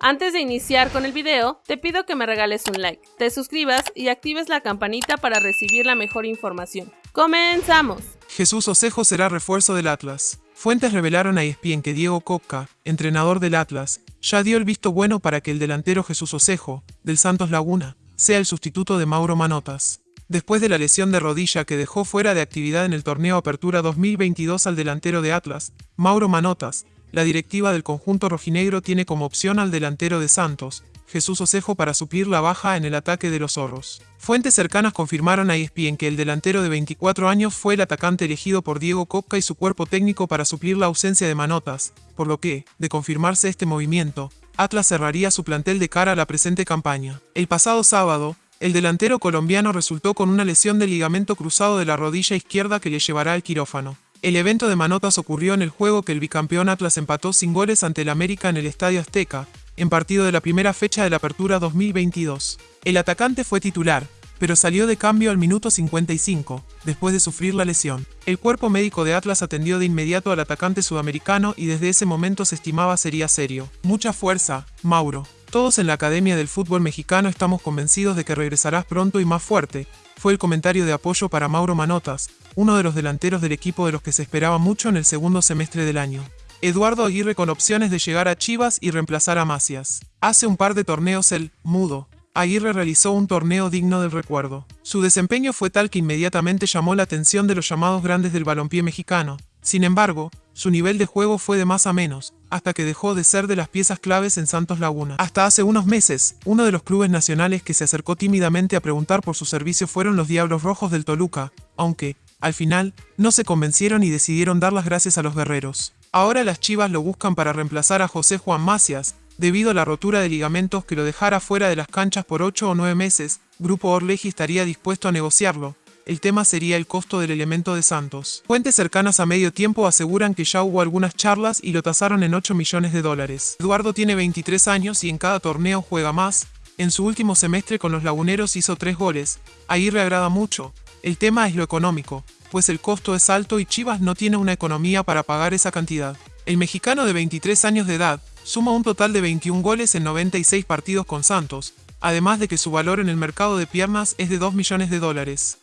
Antes de iniciar con el video, te pido que me regales un like, te suscribas y actives la campanita para recibir la mejor información. ¡Comenzamos! Jesús Osejo será refuerzo del Atlas. Fuentes revelaron a ESPN que Diego Copca, entrenador del Atlas, ya dio el visto bueno para que el delantero Jesús Osejo, del Santos Laguna, sea el sustituto de Mauro Manotas. Después de la lesión de rodilla que dejó fuera de actividad en el torneo Apertura 2022 al delantero de Atlas, Mauro Manotas, la directiva del conjunto rojinegro tiene como opción al delantero de Santos, Jesús Osejo para suplir la baja en el ataque de los zorros. Fuentes cercanas confirmaron a ESPN que el delantero de 24 años fue el atacante elegido por Diego Copca y su cuerpo técnico para suplir la ausencia de Manotas, por lo que, de confirmarse este movimiento, Atlas cerraría su plantel de cara a la presente campaña. El pasado sábado, el delantero colombiano resultó con una lesión del ligamento cruzado de la rodilla izquierda que le llevará al quirófano. El evento de Manotas ocurrió en el juego que el bicampeón Atlas empató sin goles ante el América en el Estadio Azteca, en partido de la primera fecha de la Apertura 2022. El atacante fue titular, pero salió de cambio al minuto 55, después de sufrir la lesión. El cuerpo médico de Atlas atendió de inmediato al atacante sudamericano y desde ese momento se estimaba sería serio. Mucha fuerza, Mauro. Todos en la Academia del Fútbol Mexicano estamos convencidos de que regresarás pronto y más fuerte, fue el comentario de apoyo para Mauro Manotas, uno de los delanteros del equipo de los que se esperaba mucho en el segundo semestre del año. Eduardo Aguirre con opciones de llegar a Chivas y reemplazar a Macias. Hace un par de torneos el mudo. Aguirre realizó un torneo digno del recuerdo. Su desempeño fue tal que inmediatamente llamó la atención de los llamados grandes del balompié mexicano. Sin embargo, su nivel de juego fue de más a menos, hasta que dejó de ser de las piezas claves en Santos Laguna. Hasta hace unos meses, uno de los clubes nacionales que se acercó tímidamente a preguntar por su servicio fueron los Diablos Rojos del Toluca, aunque, al final, no se convencieron y decidieron dar las gracias a los guerreros. Ahora las Chivas lo buscan para reemplazar a José Juan Macias, debido a la rotura de ligamentos que lo dejara fuera de las canchas por 8 o 9 meses, Grupo Orleji estaría dispuesto a negociarlo. El tema sería el costo del elemento de Santos. Fuentes cercanas a medio tiempo aseguran que ya hubo algunas charlas y lo tasaron en 8 millones de dólares. Eduardo tiene 23 años y en cada torneo juega más. En su último semestre con los laguneros hizo 3 goles. Ahí agrada mucho. El tema es lo económico pues el costo es alto y Chivas no tiene una economía para pagar esa cantidad. El mexicano de 23 años de edad suma un total de 21 goles en 96 partidos con Santos, además de que su valor en el mercado de piernas es de 2 millones de dólares.